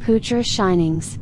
Poocher Shinings.